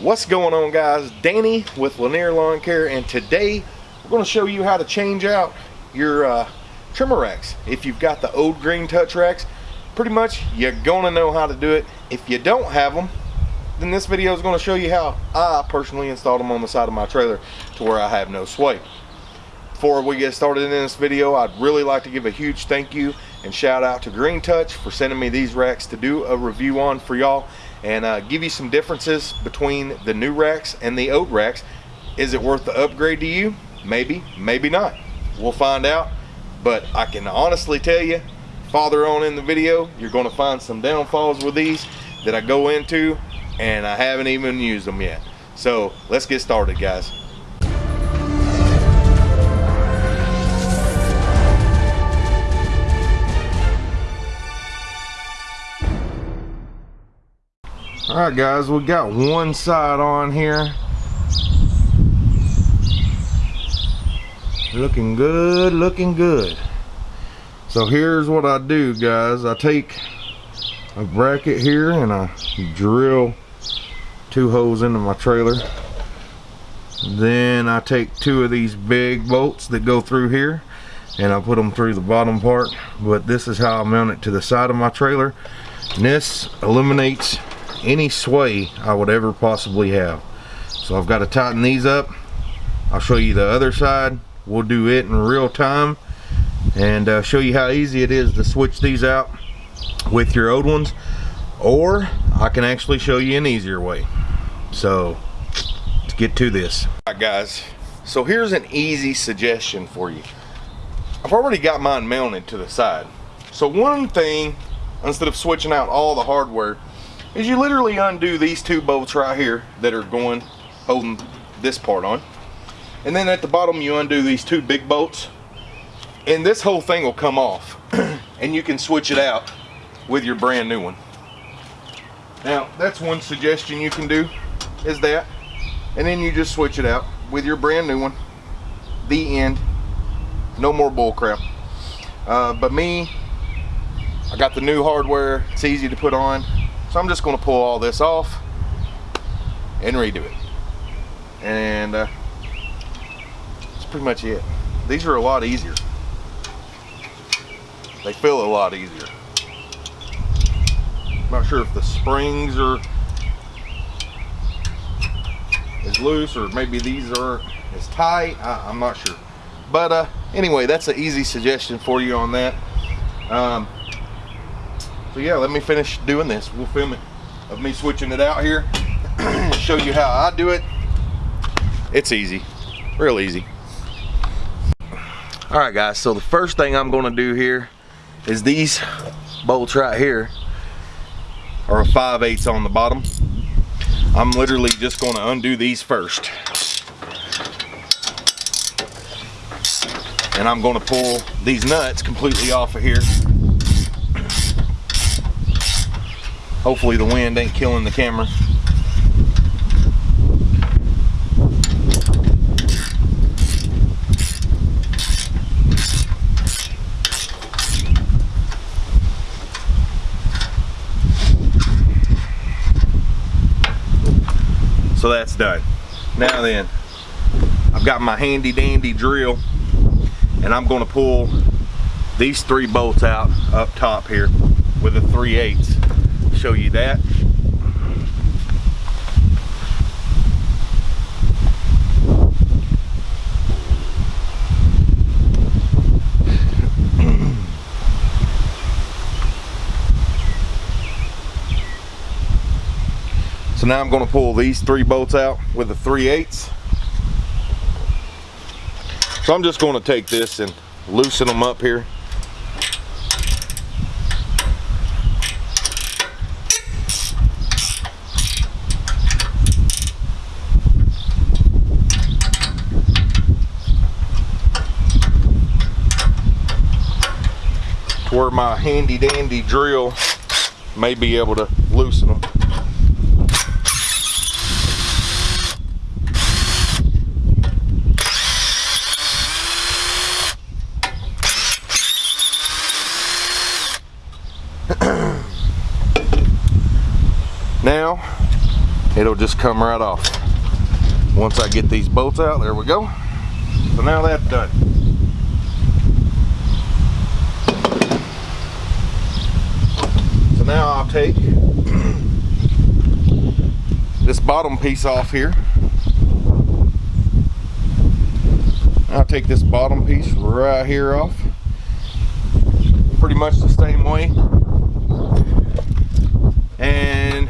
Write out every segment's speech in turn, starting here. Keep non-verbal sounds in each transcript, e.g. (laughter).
What's going on guys? Danny with Lanier Lawn Care and today we're going to show you how to change out your uh, trimmer racks. If you've got the old green touch racks, pretty much you're going to know how to do it. If you don't have them, then this video is going to show you how I personally installed them on the side of my trailer to where I have no sway. Before we get started in this video, I'd really like to give a huge thank you and shout out to Green Touch for sending me these racks to do a review on for y'all and uh, give you some differences between the new racks and the old racks. Is it worth the upgrade to you? Maybe, maybe not. We'll find out. But I can honestly tell you, farther on in the video, you're gonna find some downfalls with these that I go into and I haven't even used them yet. So let's get started guys. All right guys we got one side on here. Looking good looking good. So here's what I do guys. I take a bracket here and I drill two holes into my trailer. Then I take two of these big bolts that go through here and I put them through the bottom part. But this is how I mount it to the side of my trailer. And this eliminates any sway I would ever possibly have. So I've got to tighten these up. I'll show you the other side. We'll do it in real time and uh, show you how easy it is to switch these out with your old ones or I can actually show you an easier way. So let's get to this. All right guys, so here's an easy suggestion for you. I've already got mine mounted to the side. So one thing, instead of switching out all the hardware, is you literally undo these two bolts right here that are going holding this part on. And then at the bottom you undo these two big bolts. And this whole thing will come off. (clears throat) And you can switch it out with your brand new one. Now that's one suggestion you can do is that. And then you just switch it out with your brand new one. The end. No more bull crap uh, but me I got the new hardware. It's easy to put on so I'm just going to pull all this off and redo it. And uh, that's pretty much it. These are a lot easier. They feel a lot easier. I'm not sure if the springs are as loose or maybe these are as tight. I, am not sure. But uh, anyway, that's an easy suggestion for you on that. Um, so yeah, let me finish doing this. We'll film it of me switching it out here. (clears throat) show you how I do it. It's easy, real easy. All right guys, so the first thing I'm gonna do here is these bolts right here are a 5 8 on the bottom. I'm literally just gonna undo these first. And I'm gonna pull these nuts completely off of here Hopefully the wind ain't killing the camera. So that's done. Now then, I've got my handy dandy drill and I'm gonna pull these three bolts out up top here with a 3 8 show you that. (clears throat) So now I'm going to pull these three bolts out with the 3 eighths. So I'm just going to take this and loosen them up here. Where my handy dandy drill may be able to loosen them. (clears throat) now it'll just come right off. Once I get these bolts out, there we go. So now that's done. So now I'll take this bottom piece off here. I'll take this bottom piece right here off. Pretty much the same way. And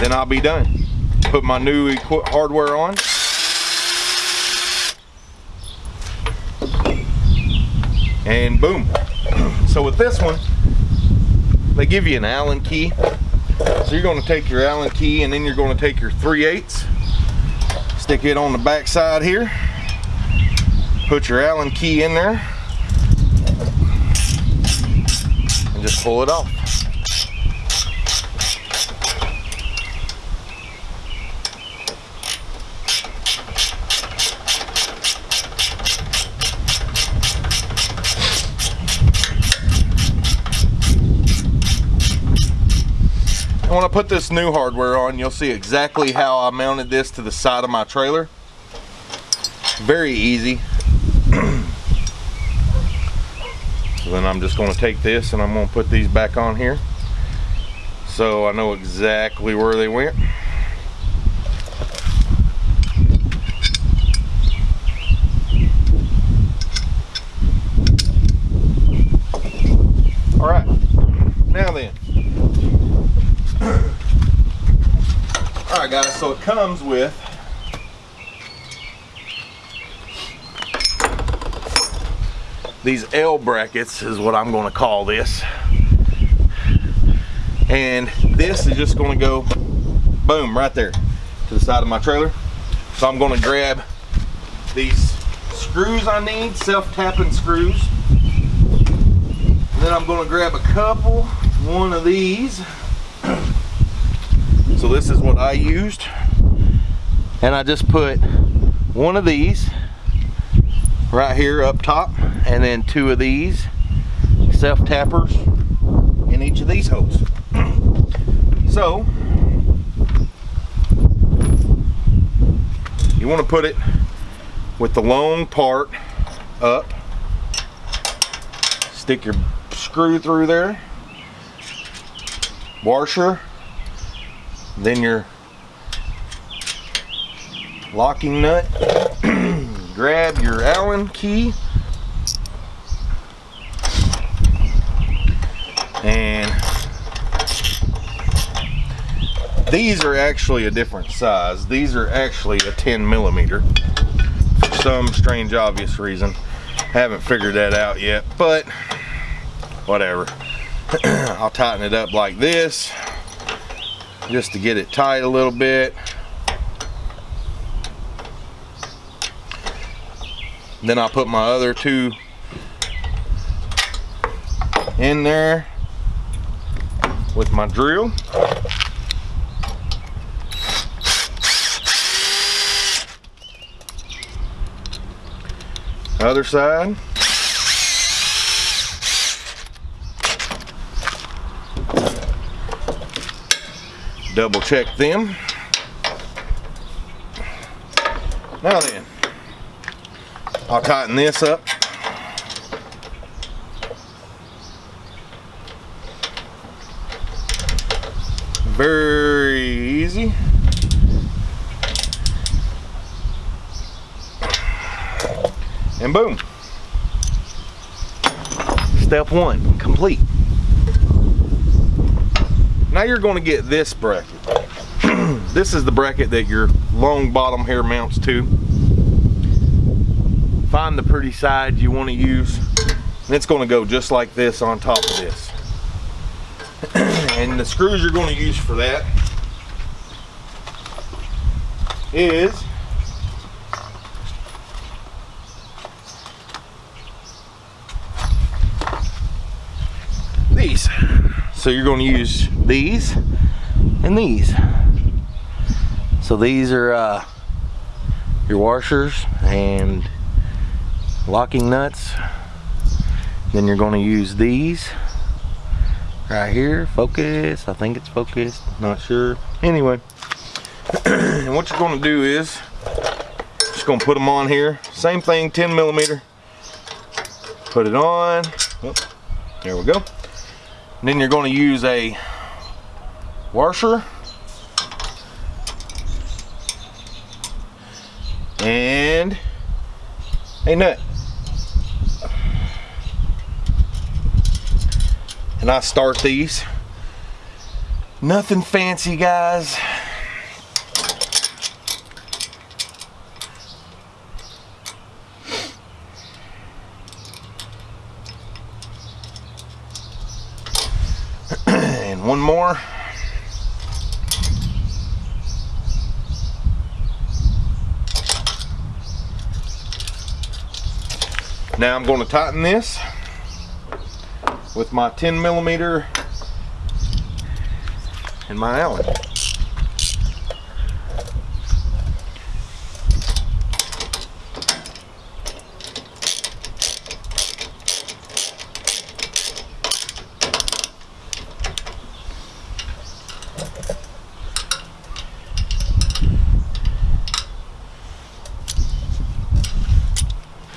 then I'll be done. Put my new hardware on. And boom. (clears throat) So with this one, they give you an Allen key. So you're gonna take your Allen key and then you're gonna take your 3 eighths stick it on the back side here put your allen key in there and just pull it off when I put this new hardware on, you'll see exactly how I mounted this to the side of my trailer. Very easy. so then I'm just going to take this and I'm going to put these back on here. So I know exactly where they went. All right, now then, Alright guys, so it comes with these L brackets is what I'm going to call this. And this is just going to go boom right there to the side of my trailer. So I'm going to grab these screws I need, self-tapping screws. And then I'm going to grab a couple, one of these (clears throat) so this is what I used. And I just put one of these right here up top and then two of these self tappers in each of these holes. (clears throat) so you want to put it with the long part up. Stick your screw through there. Washer. Then your locking nut. (clears throat) Grab your allen key. And these are actually a different size. These are actually a 10 millimeter for some strange obvious reason. Haven't figured that out yet but whatever. (clears throat) I'll tighten it up like this just to get it tight a little bit. Then I'll put my other two in there with my drill. Other side. double check them. Now then, I'll tighten this up. Very easy. And boom. Step one, complete. Now you're going to get this bracket. (clears throat) this is the bracket that your long bottom here mounts to. Find the pretty side you want to use. And it's going to go just like this on top of this. (clears throat) and the screws you're going to use for that is these. So you're going to use these and these. So these are uh, your washers and locking nuts. Then you're going to use these right here. Focus I think it's focused. Not sure. Anyway (clears throat) and what you're going to do is just going to put them on here. Same thing 10 millimeter. Put it on. Oh, there we go. And then you're going to use a washer. And a nut and I start these. Nothing fancy, guys. (clears throat) and one more. Now I'm going to tighten this with my 10 millimeter and my Allen.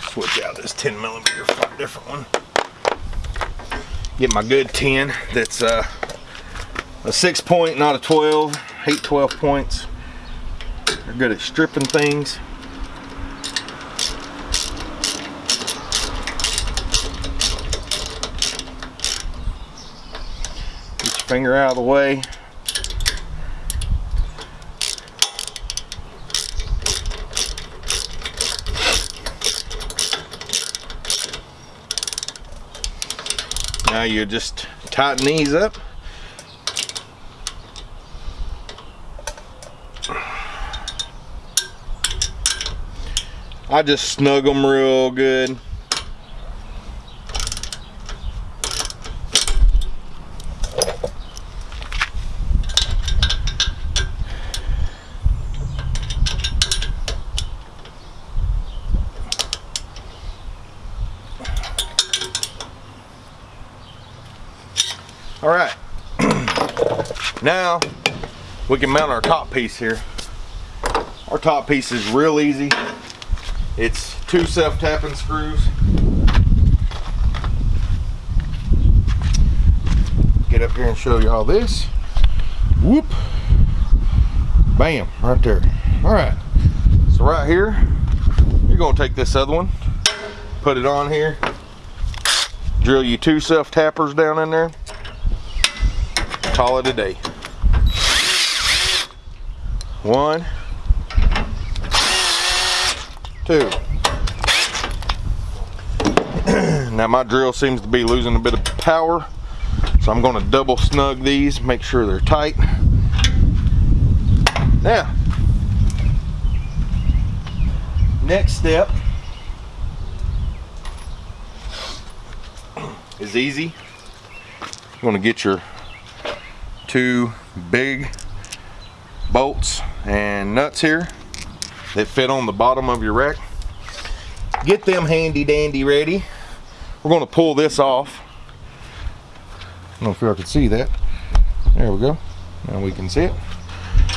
Switch out this 10 millimeter for a different one get my good 10 that's uh, a six point not a 12 hate 12 points. They're good at stripping things. Get your finger out of the way Now you just tighten these up. I just snug them real good. All right, now we can mount our top piece here. Our top piece is real easy. It's two self-tapping screws. Get up here and show you all this. Whoop. Bam, right there. All right, so right here, you're gonna take this other one, put it on here, drill you two self-tappers down in there, call it a day. One, two. (clears throat) now my drill seems to be losing a bit of power, so I'm gonna double snug these, make sure they're tight. Now, next step is easy. You wanna get your two big bolts and nuts here that fit on the bottom of your rack. Get them handy dandy ready. We're going to pull this off. I don't know if y'all can see that. There we go. Now we can see it.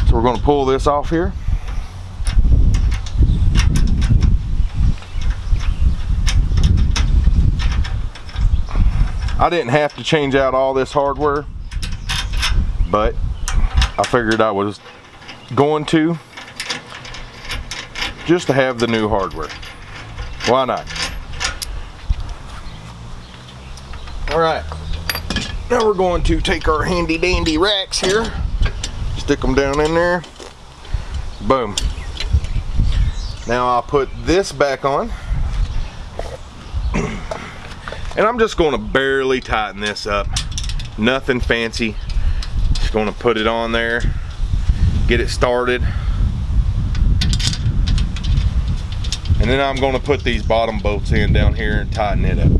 So we're going to pull this off here. I didn't have to change out all this hardware but I figured I was going to just to have the new hardware. Why not? All right, now we're going to take our handy dandy racks here, stick them down in there, boom. Now I'll put this back on. (clears throat) And I'm just going to barely tighten this up. Nothing fancy just gonna put it on there, get it started. And then I'm gonna put these bottom bolts in down here and tighten it up.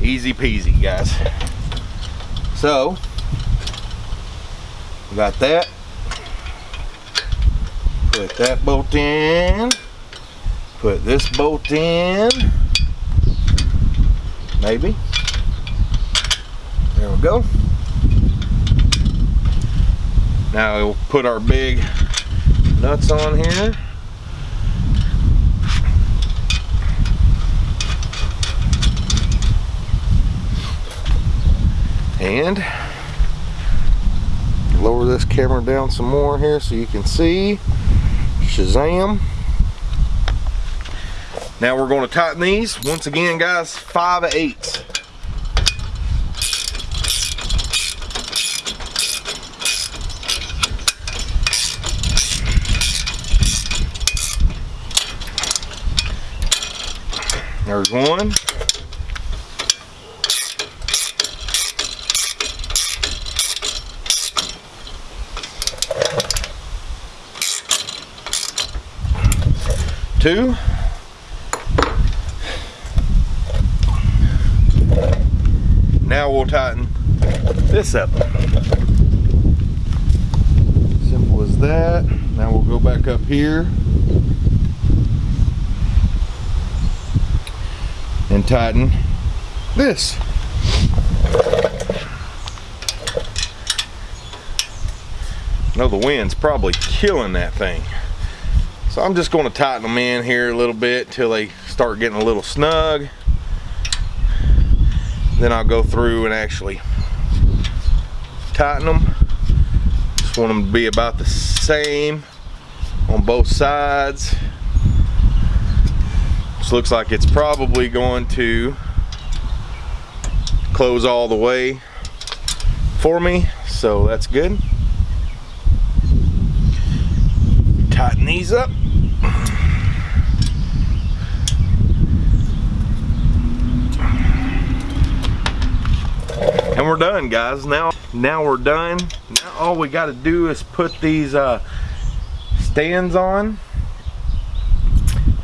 Easy peasy, guys. So, got that. Put that bolt in. Put this bolt in. maybe. There we go. Now we'll put our big nuts on here. And lower this camera down some more here so you can see. Shazam. Now we're going to tighten these. Once again, guys, 5 eighths. There's one. Two. Now we'll tighten this up. Simple as that. Now we'll go back up here. And tighten this. know the wind's probably killing that thing. So I'm just going to tighten them in here a little bit until they start getting a little snug. Then I'll go through and actually tighten them. Just want them to be about the same on both sides. Looks like it's probably going to close all the way for me, so that's good. Tighten these up. And we're done, guys. Now, now we're done. Now all we got to do is put these uh, stands on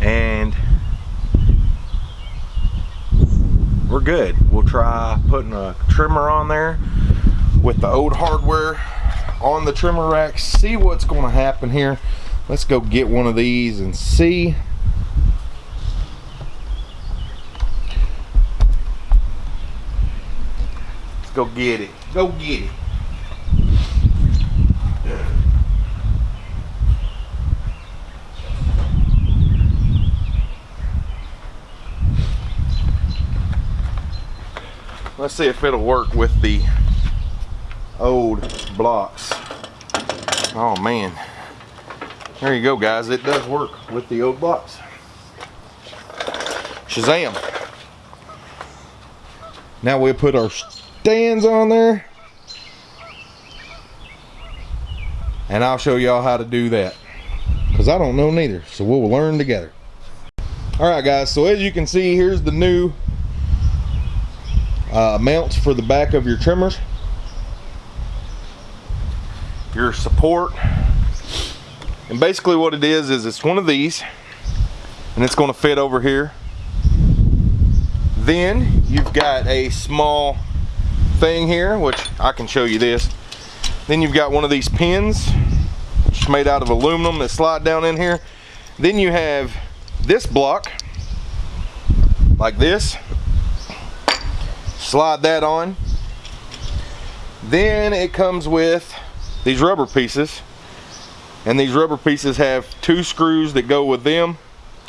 and we're good. We'll try putting a trimmer on there with the old hardware on the trimmer rack. See what's going to happen here. Let's go get one of these and see. Let's go get it. Go get it. See if it'll work with the old blocks. Oh man. There you go guys, it does work with the old blocks. Shazam. Now we'll put our stands on there. And I'll show y'all how to do that. Because I don't know neither. So we'll learn together. Alright guys, so as you can see, here's the new uh, mounts for the back of your trimmers your support. And basically what it is is it's one of these and it's going to fit over here. Then you've got a small thing here which I can show you this. Then you've got one of these pins which is made out of aluminum that slide down in here. Then you have this block like this slide that on. Then it comes with these rubber pieces. And these rubber pieces have two screws that go with them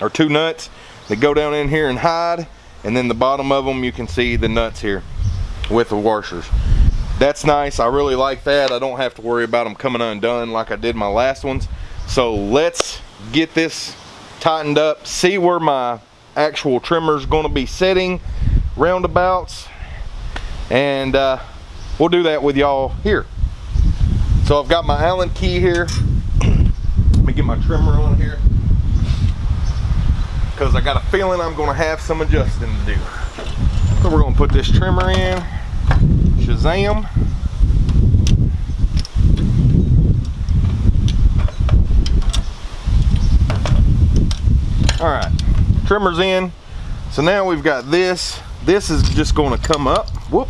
or two nuts that go down in here and hide. And then the bottom of them you can see the nuts here with the washers. That's nice. I really like that. I don't have to worry about them coming undone like I did my last ones. So let's get this tightened up see where my actual trimmer is going to be sitting roundabouts and uh, we'll do that with y'all here. So I've got my Allen key here. Let me get my trimmer on here because I got a feeling I'm to have some adjusting to do. So we're to put this trimmer in. Shazam. All right, trimmer's in. So now we've got this. This is just going to come up. Whoop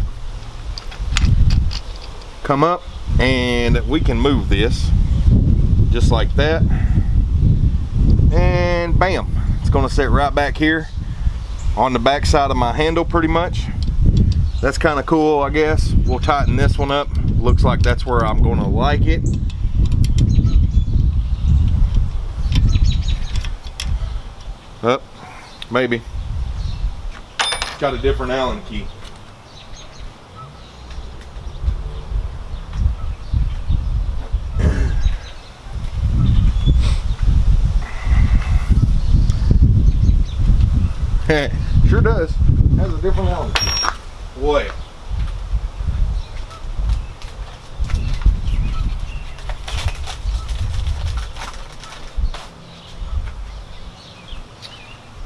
come up and we can move this just like that and bam it's to sit right back here on the back side of my handle pretty much. That's kind of cool, I guess. We'll tighten this one up. Looks like that's where I'm gonna like it. Up, maybe. Got a different Allen key. (laughs) sure does. Has a different Allen key. Boy.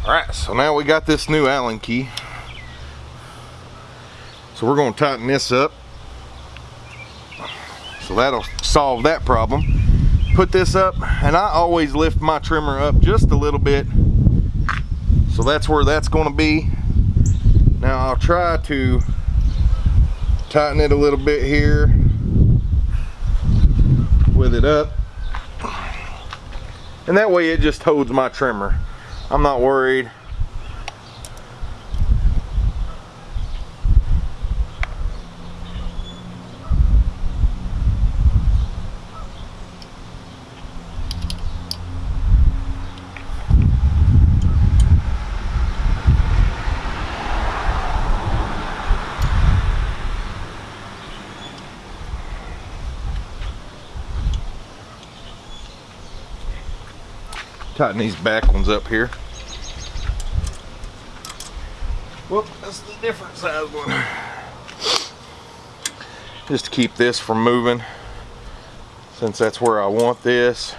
All right, so now we got this new Allen key. So we're gonna tighten this up. So that'll solve that problem. Put this up, and I always lift my trimmer up just a little bit. So that's where that's gonna be. Now I'll try to tighten it a little bit here with it up. And that way it just holds my trimmer. I'm not worried. Tighten these back ones up here. Whoop, that's the different size one. (sighs) Just to keep this from moving, since that's where I want this.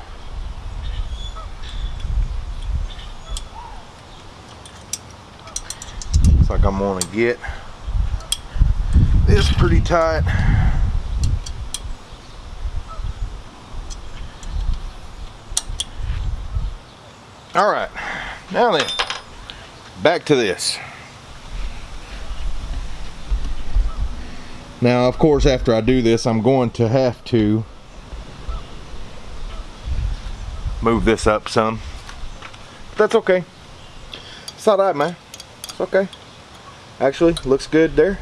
Looks like I'm gonna get this pretty tight. All right, now then, back to this. Now, of course, after I do this, I'm going to have to move this up some. But that's okay. It's not right, man. It's okay. Actually, looks good there.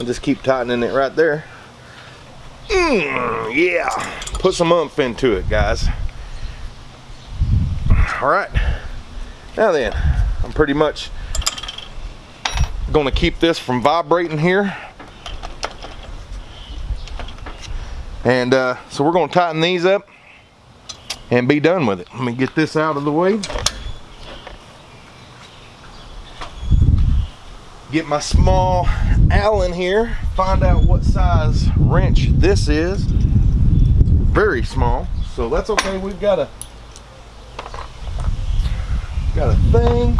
I'll just keep tightening it right there. Mm, yeah. Put some umph into it, guys all right. Now then I'm pretty much gonna keep this from vibrating here. And uh, so we're gonna tighten these up and be done with it. Let me get this out of the way. Get my small Allen here find out what size wrench this is. Very small so that's okay. We've got a Got a thing.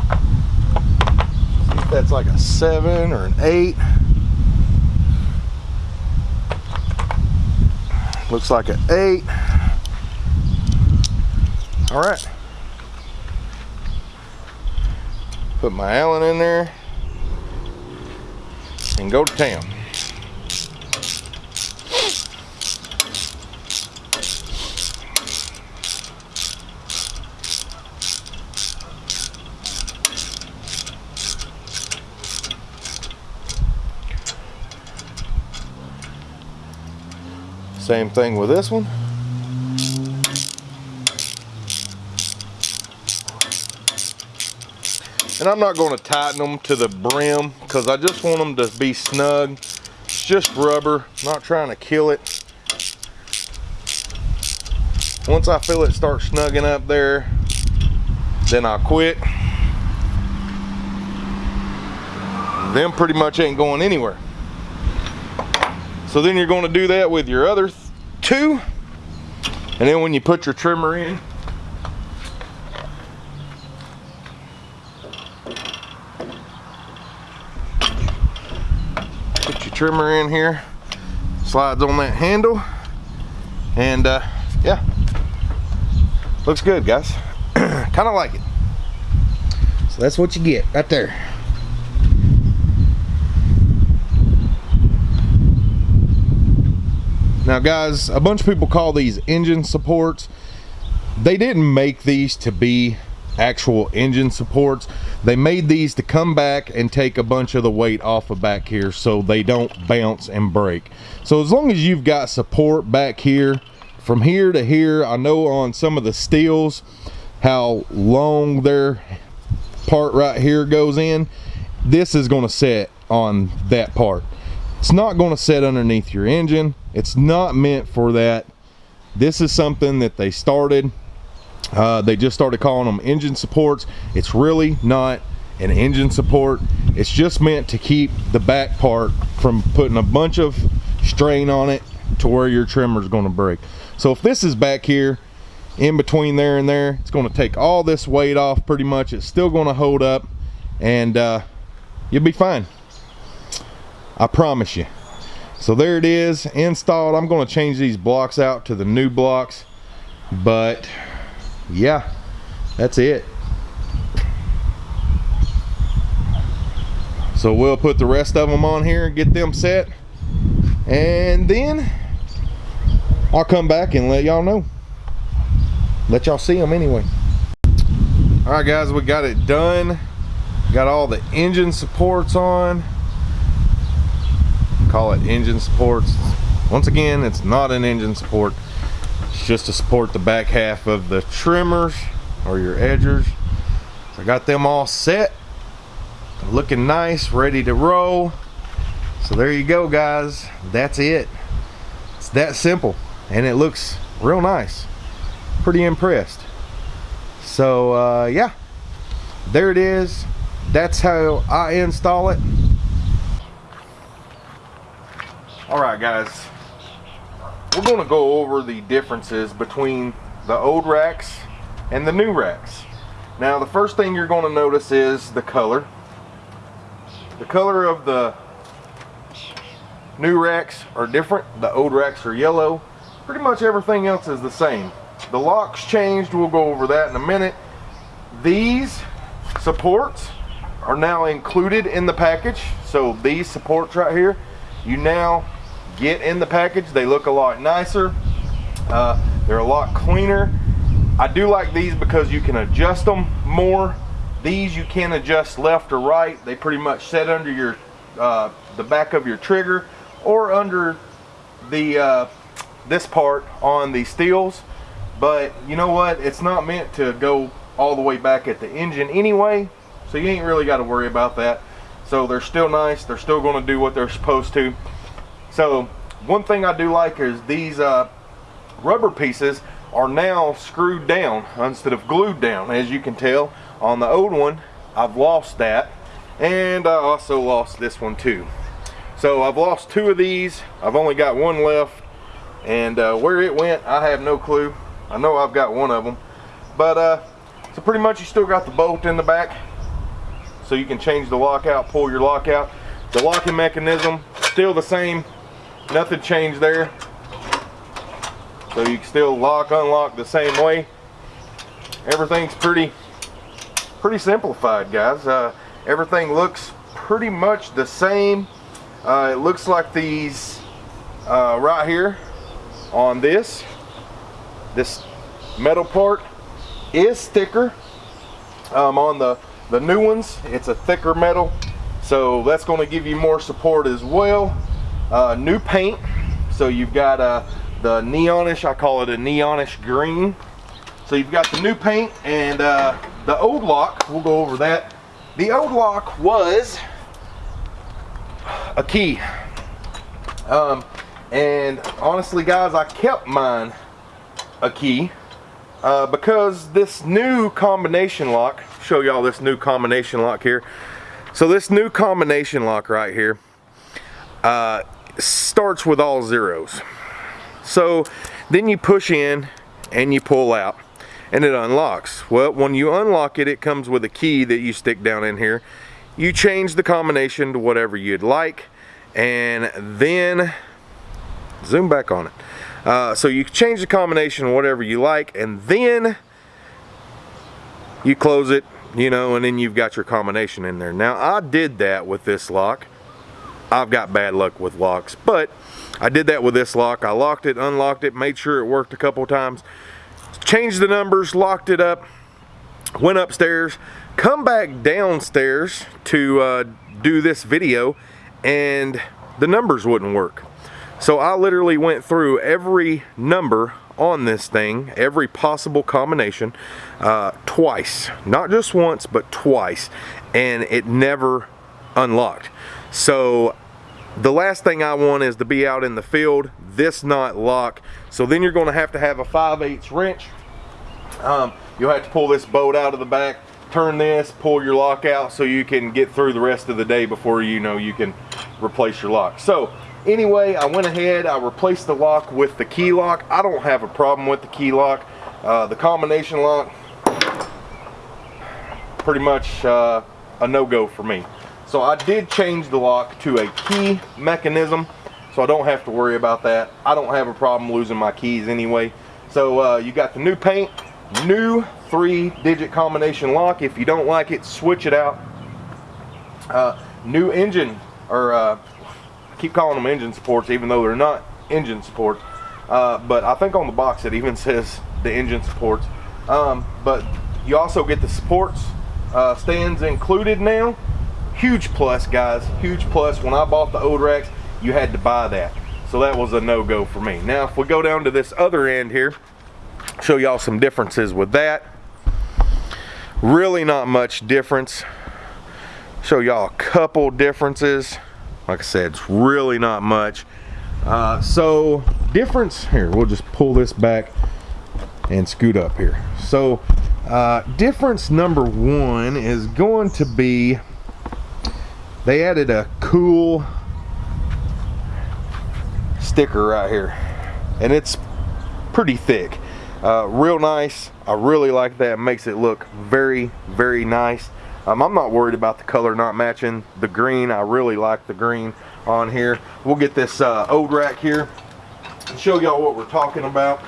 See if that's like a seven or an eight. Looks like an eight. All right. Put my Allen in there and go to town. Same thing with this one. And I'm not going to tighten them to the brim because I just want them to be snug. It's just rubber, not trying to kill it. Once I feel it start snugging up there, then I'll quit. Them pretty much ain't going anywhere. So then you're going to do that with your other two. And then when you put your trimmer in, put your trimmer in here, slides on that handle, and uh, yeah, looks good guys. (clears throat) kind of like it. So that's what you get right there. Now guys, a bunch of people call these engine supports. They didn't make these to be actual engine supports. They made these to come back and take a bunch of the weight off of back here so they don't bounce and break. So as long as you've got support back here, from here to here, I know on some of the Stihls how long their part right here goes in. This is gonna set on that part. It's not gonna set underneath your engine. It's not meant for that. This is something that they started uh, they just started calling them engine supports. It's really not an engine support. It's just meant to keep the back part from putting a bunch of strain on it to where your trimmer is going to break. So if this is back here in between there and there, it's going to take all this weight off pretty much. It's still going to hold up and uh, you'll be fine. I promise you. So there it is installed. I'm going to change these blocks out to the new blocks, but yeah, that's it. So we'll put the rest of them on here and get them set. And then I'll come back and let y'all know. Let y'all see them anyway. All right, guys, we got it done. Got all the engine supports on. Call it engine supports. Once again, it's not an engine support. It's just to support the back half of the trimmers or your edgers. So I got them all set. Looking nice, ready to roll. So there you go, guys. That's it. It's that simple. And it looks real nice. Pretty impressed. So, uh, yeah. There it is. That's how I install it. Alright, guys we're going to go over the differences between the old racks and the new racks. Now the first thing you're going to notice is the color. The color of the new racks are different. The old racks are yellow. Pretty much everything else is the same. The locks changed. We'll go over that in a minute. These supports are now included in the package. So these supports right here, you now get in the package. They look a lot nicer. Uh, they're a lot cleaner. I do like these because you can adjust them more. These you can adjust left or right. They pretty much set under your uh, the back of your trigger or under the uh, this part on the Stihls. But you know what? It's not meant to go all the way back at the engine anyway. So you ain't really got to worry about that. So they're still nice. They're still going to do what they're supposed to. So one thing I do like is these uh, rubber pieces are now screwed down instead of glued down. As you can tell on the old one, I've lost that. And I also lost this one too. So I've lost two of these. I've only got one left. And uh, where it went, I have no clue. I know I've got one of them. But uh, so pretty much you still got the bolt in the back. So you can change the lock out, pull your lock out. The locking mechanism, still the same nothing changed there. So you can still lock, unlock the same way. Everything's pretty, pretty simplified, guys. Uh, everything looks pretty much the same. Uh, it looks like these uh, right here on this, this metal part is thicker. Um, on the, the new ones, it's a thicker metal. So that's going to give you more support as well. Uh, new paint. So you've got uh, the neonish, I call it a neonish green. So you've got the new paint and uh, the old lock, we'll go over that. The old lock was a key. Um, and honestly guys, I kept mine a key uh, because this new combination lock, show y'all this new combination lock here. So this new combination lock right here, uh, starts with all zeros. So then you push in and you pull out and it unlocks. Well, when you unlock it, it comes with a key that you stick down in here. You change the combination to whatever you'd like and then zoom back on it. Uh, so you change the combination whatever you like and then you close it, you know, and then you've got your combination in there. Now I did that with this lock I've got bad luck with locks, but I did that with this lock. I locked it, unlocked it, made sure it worked a couple times, changed the numbers, locked it up, went upstairs, come back downstairs to uh, do this video and the numbers wouldn't work. So I literally went through every number on this thing, every possible combination, uh, twice. Not just once, but twice. And it never unlocked. So the last thing I want is to be out in the field, this not lock. So then you're gonna have to have a 5 8 wrench. Um, you'll have to pull this bolt out of the back, turn this, pull your lock out so you can get through the rest of the day before you know you can replace your lock. So anyway, I went ahead, I replaced the lock with the key lock. I don't have a problem with the key lock. Uh, the combination lock, pretty much uh, a no-go for me. So I did change the lock to a key mechanism so I don't have to worry about that. I don't have a problem losing my keys anyway. So uh, you got the new paint, new three digit combination lock. If you don't like it, switch it out. Uh, new engine, or uh, I keep calling them engine supports even though they're not engine supports. Uh, but I think on the box it even (laughs) says the engine supports. Um, but you also get the supports uh, stands included now huge plus guys. Huge plus. When I bought the Odrax you had to buy that. So that was a no-go for me. Now if we go down to this other end here show y'all some differences with that. Really not much difference. Show y'all a couple differences. Like I said it's really not much. Uh, so difference. Here we'll just pull this back and scoot up here. So uh, difference number one is going to be they added a cool sticker right here and it's pretty thick. Uh, real nice. I really like that. Makes it look very very nice. Um, I'm not worried about the color not matching the green. I really like the green on here. We'll get this uh, rack here and show y'all what we're talking about.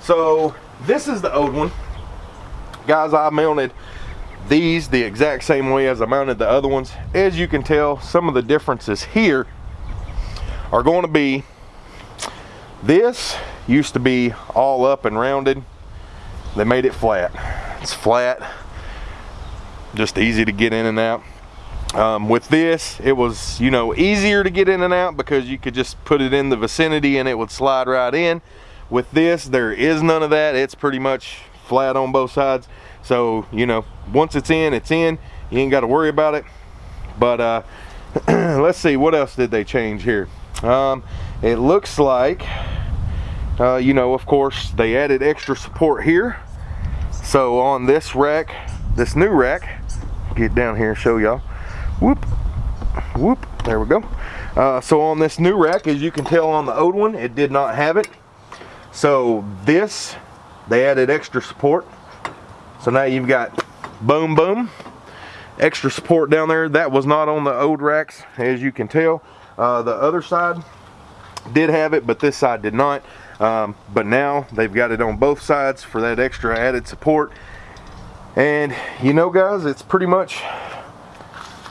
So this is the old one. Guys I mounted these the exact same way as I mounted the other ones. As you can tell, some of the differences here are going to be this used to be all up and rounded. They made it flat. It's flat, just easy to get in and out. Um, with this, it was, you know, easier to get in and out because you could just put it in the vicinity and it would slide right in. With this, there is none of that. It's pretty much flat on both sides. So, you know, once it's in, it's in. You ain't got to worry about it. But uh, (clears throat) let's see, what else did they change here? Um, it looks like, uh, you know, of course, they added extra support here. So on this rack, this new rack, get down here and show y'all. Whoop, whoop, there we go. Uh, so on this new rack, as you can tell on the old one, it did not have it. So this, they added extra support. So now you've got boom boom, extra support down there. That was not on the old racks, as you can tell. Uh, the other side did have it, but this side did not. Um, but now they've got it on both sides for that extra added support. And you know guys, it's pretty much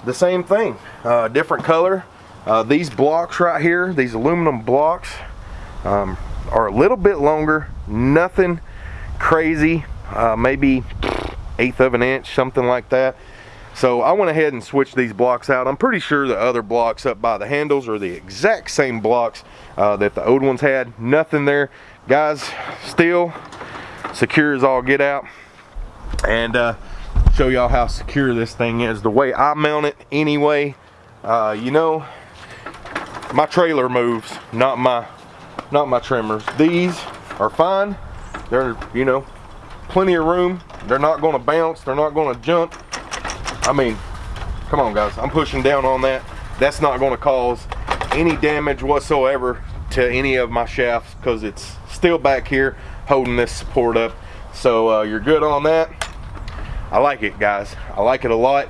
the same thing. Uh, different color. Uh, these blocks right here, these aluminum blocks, um, are a little bit longer. Nothing crazy uh, maybe eighth of an inch, something like that. So I went ahead and switched these blocks out. I'm pretty sure the other blocks up by the handles are the exact same blocks uh, that the old ones had. Nothing there. Guys, still secure as all get out. And uh, show y'all how secure this thing is. The way I mount it anyway, uh, you know, my trailer moves, not my, not my trimmers. These are fine. They're, you know, plenty of room. They're not going to bounce. They're not going to jump. I mean, come on guys. I'm pushing down on that. That's not going to cause any damage whatsoever to any of my shafts because it's still back here holding this support up. So uh, you're good on that. I like it guys. I like it a lot.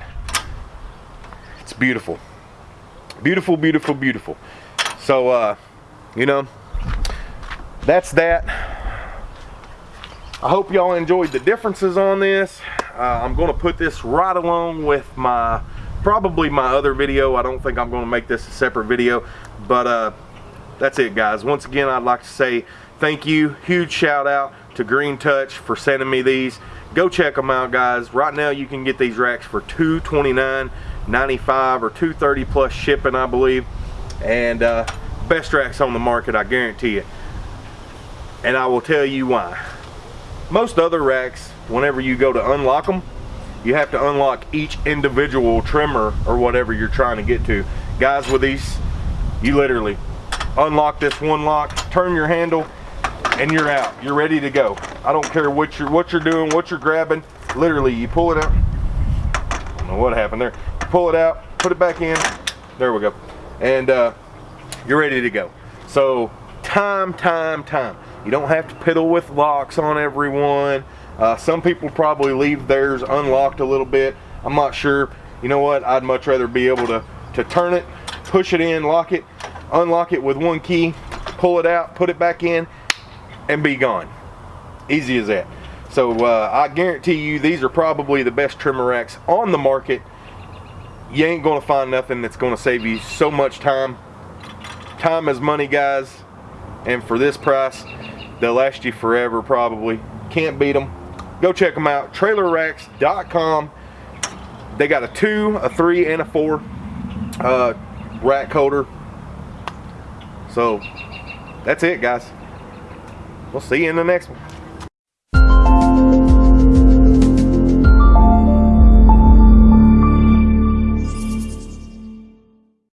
It's beautiful. Beautiful, beautiful, beautiful. So, uh, you know, that's that. I hope y'all enjoyed the differences on this. Uh, I'm going to put this right along with my, probably my other video. I don't think I'm going to make this a separate video, but uh, that's it guys. Once again, I'd like to say thank you. Huge shout out to Green Touch for sending me these. Go check them out, guys. Right now, you can get these racks for $229.95 or 230 plus shipping, I believe. And uh, best racks on the market, I guarantee you. And I will tell you why. Most other racks, whenever you go to unlock them, you have to unlock each individual trimmer or whatever you're trying to get to. Guys, with these, you literally unlock this one lock, turn your handle, and you're out. You're ready to go. I don't care what you're what you're doing, what you're grabbing. Literally, you pull it out. I don't know what happened there. You pull it out, put it back in. There we go. And uh, you're ready to go. So time, time, time. You don't have to piddle with locks on everyone. Uh, some people probably leave theirs unlocked a little bit. I'm not sure. You know what? I'd much rather be able to, to turn it, push it in, lock it, unlock it with one key, pull it out, put it back in, and be gone. Easy as that. So uh, I guarantee you these are probably the best trimmer racks on the market. You ain't gonna find nothing that's gonna save you so much time. Time is money guys. And for this price, they'll last you forever probably. Can't beat them. Go check them out, trailerracks.com. They got a two, a three, and a four uh, rack holder. So that's it guys. We'll see you in the next one.